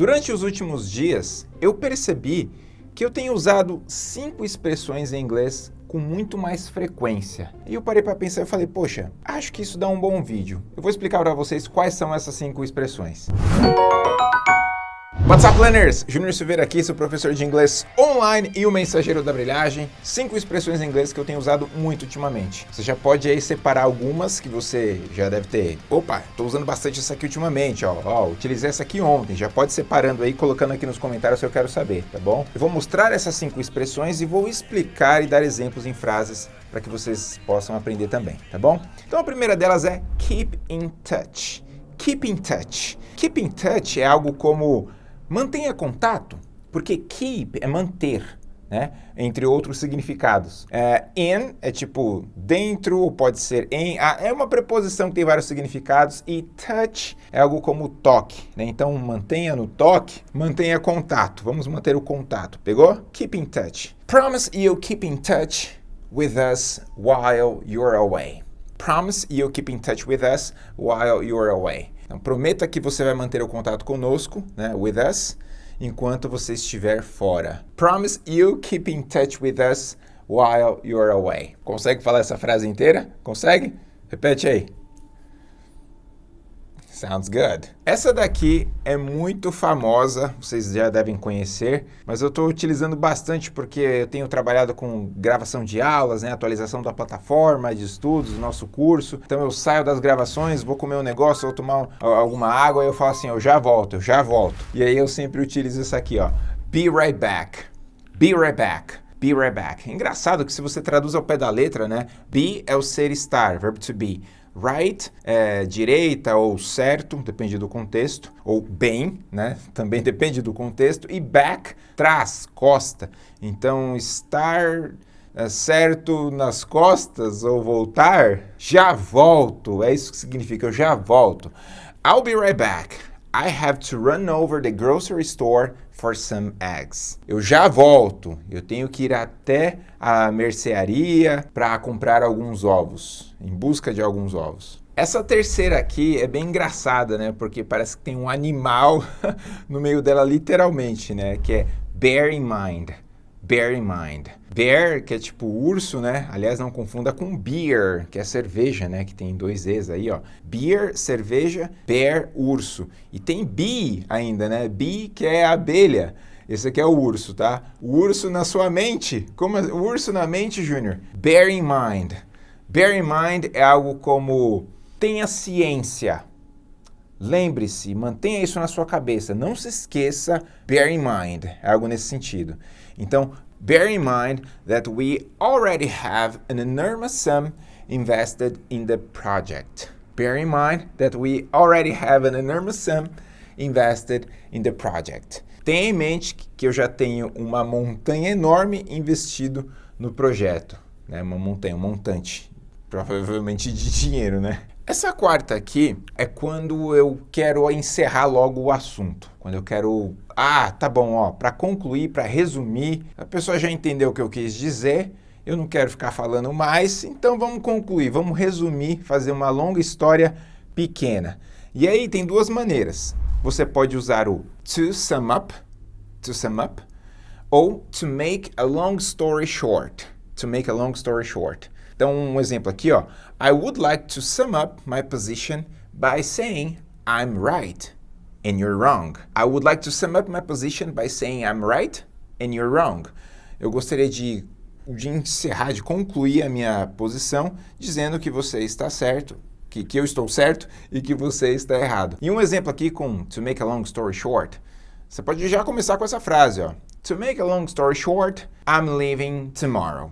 Durante os últimos dias, eu percebi que eu tenho usado cinco expressões em inglês com muito mais frequência. E eu parei para pensar e falei, poxa, acho que isso dá um bom vídeo. Eu vou explicar para vocês quais são essas cinco expressões. What's up, learners? Júnior Silveira aqui, seu professor de inglês online e o mensageiro da brilhagem. Cinco expressões em inglês que eu tenho usado muito ultimamente. Você já pode aí separar algumas que você já deve ter. Opa, tô usando bastante essa aqui ultimamente, ó. ó. Utilizei essa aqui ontem. Já pode separando aí, colocando aqui nos comentários se eu quero saber, tá bom? Eu vou mostrar essas cinco expressões e vou explicar e dar exemplos em frases para que vocês possam aprender também, tá bom? Então a primeira delas é keep in touch. Keep in touch. Keep in touch é algo como Mantenha contato, porque keep é manter, né? entre outros significados. É, in é tipo dentro, ou pode ser em, ah, é uma preposição que tem vários significados, e touch é algo como toque. Né? Então, mantenha no toque, mantenha contato. Vamos manter o contato, pegou? Keep in touch. Promise you'll keep in touch with us while you're away. Promise you'll keep in touch with us while you're away. Então, prometa que você vai manter o contato conosco, né, with us, enquanto você estiver fora. Promise you keep in touch with us while you're away. Consegue falar essa frase inteira? Consegue? Repete aí. Sounds good. Essa daqui é muito famosa, vocês já devem conhecer, mas eu estou utilizando bastante porque eu tenho trabalhado com gravação de aulas, né, atualização da plataforma de estudos, do nosso curso. Então eu saio das gravações, vou comer um negócio, vou tomar alguma água e eu falo assim, eu já volto, eu já volto. E aí eu sempre utilizo isso aqui, ó. Be right back. Be right back. Be right back. Engraçado que se você traduz ao pé da letra, né? Be é o ser estar, verbo to be. Right é direita ou certo, depende do contexto, ou bem, né? Também depende do contexto. E back, trás, costa. Então, estar é, certo nas costas ou voltar, já volto. É isso que significa, eu já volto. I'll be right back. I have to run over the grocery store for some eggs. Eu já volto. Eu tenho que ir até a mercearia para comprar alguns ovos, em busca de alguns ovos. Essa terceira aqui é bem engraçada, né? Porque parece que tem um animal no meio dela literalmente, né? Que é bear in mind bear in mind. Bear, que é tipo urso, né? Aliás, não confunda com beer, que é cerveja, né? Que tem dois E's aí, ó. Beer, cerveja, bear, urso. E tem bee ainda, né? Bee, que é abelha. Esse aqui é o urso, tá? O urso na sua mente. Como é? o urso na mente, Júnior? Bear in mind. Bear in mind é algo como tenha ciência. Lembre-se, mantenha isso na sua cabeça. Não se esqueça, bear in mind. É algo nesse sentido. Então, bear in mind that we already have an enormous sum invested in the project. Bear in mind that we already have an enormous sum invested in the project. Tenha em mente que eu já tenho uma montanha enorme investido no projeto. Né? Uma montanha, um montante, provavelmente de dinheiro, né? Essa quarta aqui é quando eu quero encerrar logo o assunto. Quando eu quero... Ah, tá bom, ó, para concluir, para resumir, a pessoa já entendeu o que eu quis dizer, eu não quero ficar falando mais, então vamos concluir, vamos resumir, fazer uma longa história pequena. E aí tem duas maneiras. Você pode usar o to sum up, to sum up, ou to make a long story short, to make a long story short. Então, um exemplo aqui, ó. I would like to sum up my position by saying I'm right and you're wrong. I would like to sum up my position by saying I'm right and you're wrong. Eu gostaria de, de encerrar, de concluir a minha posição dizendo que você está certo, que, que eu estou certo e que você está errado. E um exemplo aqui com to make a long story short. Você pode já começar com essa frase, ó. To make a long story short, I'm leaving tomorrow.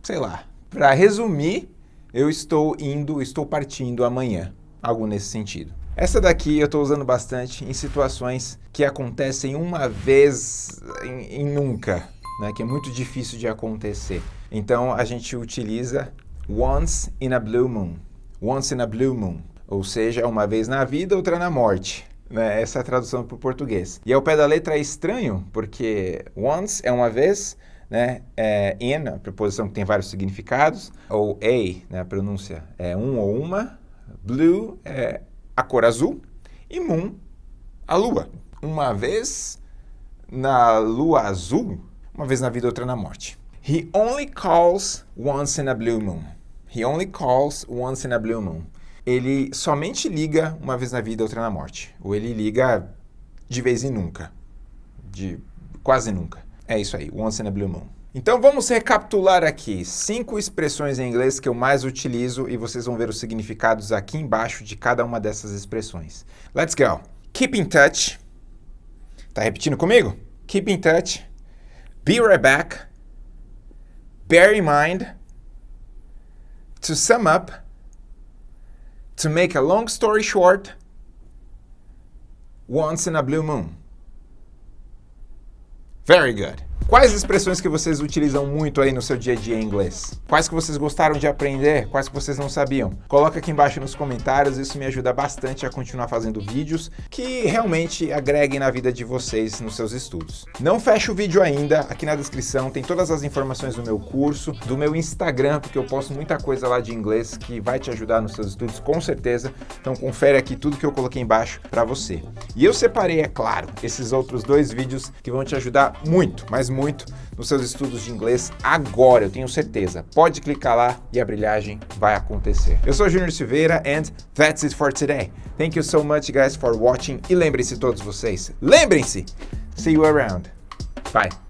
Sei lá, para resumir, eu estou indo, estou partindo amanhã. Algo nesse sentido. Essa daqui eu estou usando bastante em situações que acontecem uma vez em, em nunca, né? que é muito difícil de acontecer. Então a gente utiliza once in a blue moon. Once in a blue moon. Ou seja, uma vez na vida, outra na morte. Né? Essa é a tradução para o português. E ao pé da letra é estranho, porque once é uma vez, né? É, in, a preposição que tem vários significados, ou a, né? a pronúncia é um ou uma, blue é a cor azul, e moon, a lua. uma vez na lua azul, uma vez na vida, outra na morte. He only calls once in a blue moon. He only calls once in a blue moon. Ele somente liga uma vez na vida, outra na morte. Ou ele liga de vez em nunca. De quase nunca. É isso aí, once in a blue moon. Então vamos recapitular aqui cinco expressões em inglês que eu mais utilizo e vocês vão ver os significados aqui embaixo de cada uma dessas expressões. Let's go. Keep in touch. Tá repetindo comigo? Keep in touch. Be right back. Bear in mind. To sum up. To make a long story short. Once in a blue moon. Very good. Quais expressões que vocês utilizam muito aí no seu dia a dia em inglês? Quais que vocês gostaram de aprender? Quais que vocês não sabiam? Coloca aqui embaixo nos comentários, isso me ajuda bastante a continuar fazendo vídeos que realmente agreguem na vida de vocês nos seus estudos. Não feche o vídeo ainda, aqui na descrição tem todas as informações do meu curso, do meu Instagram, porque eu posto muita coisa lá de inglês que vai te ajudar nos seus estudos com certeza. Então confere aqui tudo que eu coloquei embaixo para você. E eu separei, é claro, esses outros dois vídeos que vão te ajudar muito, mas muito nos seus estudos de inglês agora, eu tenho certeza. Pode clicar lá e a brilhagem vai acontecer. Eu sou Junior Silveira and that's it for today. Thank you so much guys for watching e lembrem-se todos vocês, lembrem-se, see you around. Bye.